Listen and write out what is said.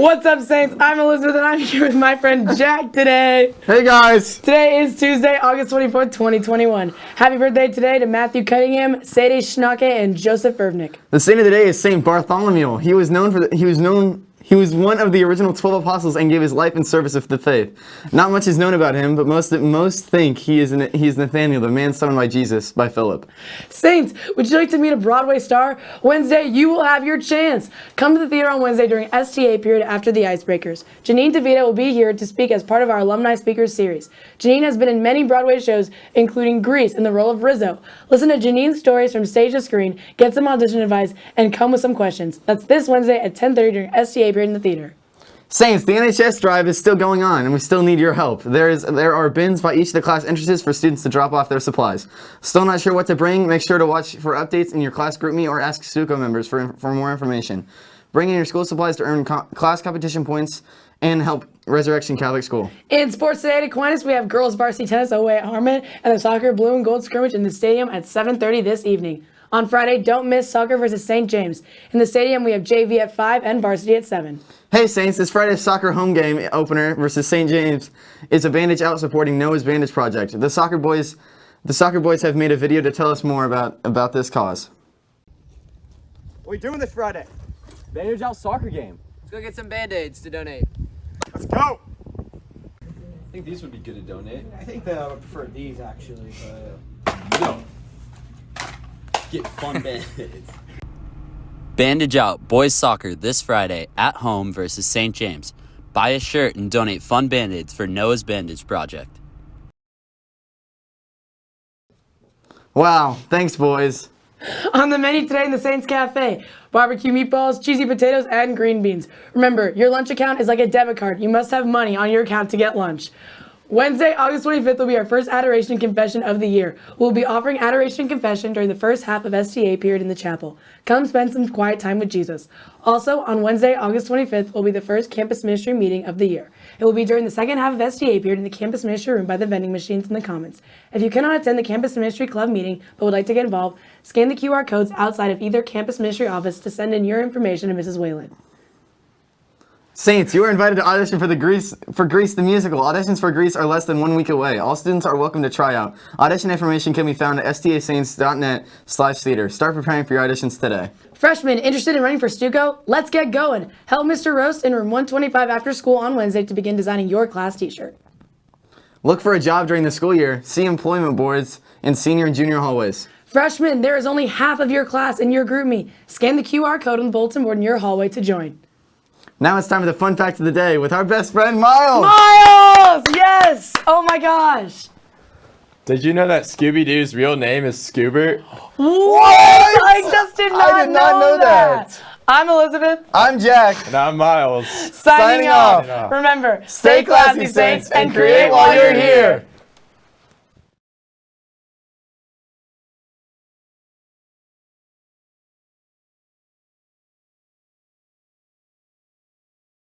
What's up, Saints? I'm Elizabeth, and I'm here with my friend Jack today. Hey guys! Today is Tuesday, August 24th, 2021. Happy birthday today to Matthew Cunningham, Sadie Schnake, and Joseph Irvnick. The saint of the day is Saint Bartholomew. He was known for the, he was known he was one of the original 12 apostles and gave his life in service of the faith. Not much is known about him, but most most think he is he is Nathaniel, the man summoned by Jesus by Philip. Saints, would you like to meet a Broadway star? Wednesday, you will have your chance. Come to the theater on Wednesday during STA period after the Icebreakers. Janine DiVita will be here to speak as part of our Alumni Speakers series. Janine has been in many Broadway shows, including Grease in the role of Rizzo. Listen to Janine's stories from stage to screen, get some audition advice, and come with some questions. That's this Wednesday at 10.30 during STA period in the theater. Saints, the NHS drive is still going on and we still need your help. There is there are bins by each of the class entrances for students to drop off their supplies. Still not sure what to bring? Make sure to watch for updates in your class GroupMe or ask Stuco members for, for more information. Bring in your school supplies to earn co class competition points and help Resurrection Catholic School. In sports today at Aquinas, we have girls varsity tennis away at Harmon and the soccer blue and gold scrimmage in the stadium at 7.30 this evening. On Friday, don't miss soccer versus St. James. In the stadium, we have JV at 5 and varsity at 7. Hey Saints, this Friday's soccer home game opener versus St. James is a Bandage Out supporting Noah's Bandage Project. The soccer boys the soccer boys have made a video to tell us more about, about this cause. What are we doing this Friday? Bandage Out soccer game. Let's go get some band-aids to donate. Let's go! I think these would be good to donate. I think that I would prefer these actually, but... No. Get fun band-aids. Bandage Out Boys Soccer this Friday at home versus St. James. Buy a shirt and donate fun band-aids for Noah's Bandage Project. Wow, thanks boys. On the menu today in the Saints Cafe, barbecue meatballs, cheesy potatoes, and green beans. Remember, your lunch account is like a debit card. You must have money on your account to get lunch. Wednesday, August 25th will be our first Adoration Confession of the year. We'll be offering Adoration Confession during the first half of STA period in the chapel. Come spend some quiet time with Jesus. Also, on Wednesday, August 25th will be the first campus ministry meeting of the year. It will be during the second half of STA period in the campus ministry room by the vending machines in the commons. If you cannot attend the campus ministry club meeting but would like to get involved, scan the QR codes outside of either campus ministry office to send in your information to Mrs. Whalen. Saints, you are invited to audition for the Grease for Grease the musical. Auditions for Grease are less than one week away. All students are welcome to try out. Audition information can be found at stasaints.net slash theater. Start preparing for your auditions today. Freshmen interested in running for Stuco? Let's get going. Help Mr. Roast in room 125 after school on Wednesday to begin designing your class t-shirt. Look for a job during the school year. See employment boards in senior and junior hallways. Freshmen, there is only half of your class in your GroupMe. Scan the QR code on the bulletin board in your hallway to join. Now it's time for the fun fact of the day with our best friend Miles. Miles! Yes! Oh my gosh! Did you know that Scooby-Doo's real name is Scoobert? What? I just did not, I did not know that. I'm Elizabeth. I'm Jack. And I'm Miles. Signing, Signing off. off. Remember, Stay classy, Saints, and create while you're here.